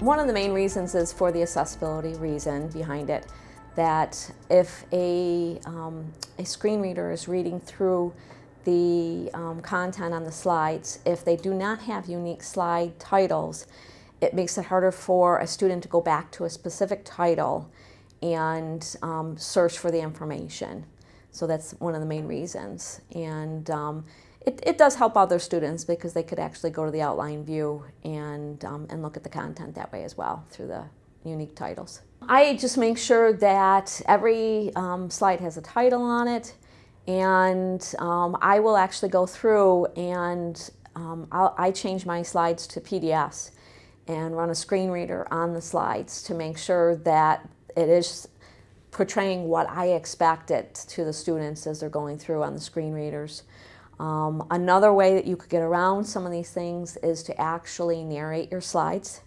One of the main reasons is for the accessibility reason behind it, that if a, um, a screen reader is reading through the um, content on the slides, if they do not have unique slide titles, it makes it harder for a student to go back to a specific title and um, search for the information. So that's one of the main reasons. And um, it, it, does help other students because they could actually go to the outline view and, um, and look at the content that way as well through the unique titles. I just make sure that every um, slide has a title on it and um, I will actually go through and um, i change my slides to PDFs and run a screen reader on the slides to make sure that it is portraying what I expect it to the students as they're going through on the screen readers. Um, another way that you could get around some of these things is to actually narrate your slides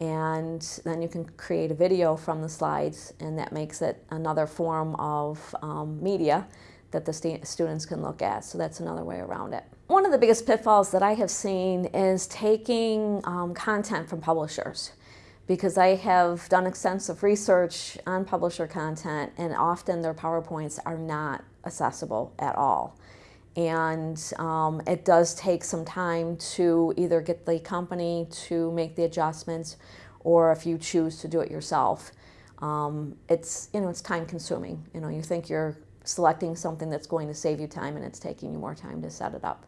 and then you can create a video from the slides and that makes it another form of um, media that the st students can look at. So that's another way around it. One of the biggest pitfalls that I have seen is taking um, content from publishers because I have done extensive research on publisher content and often their PowerPoints are not accessible at all. And um, it does take some time to either get the company to make the adjustments or if you choose to do it yourself. Um, it's, you know, it's time consuming. You know, you think you're selecting something that's going to save you time and it's taking you more time to set it up.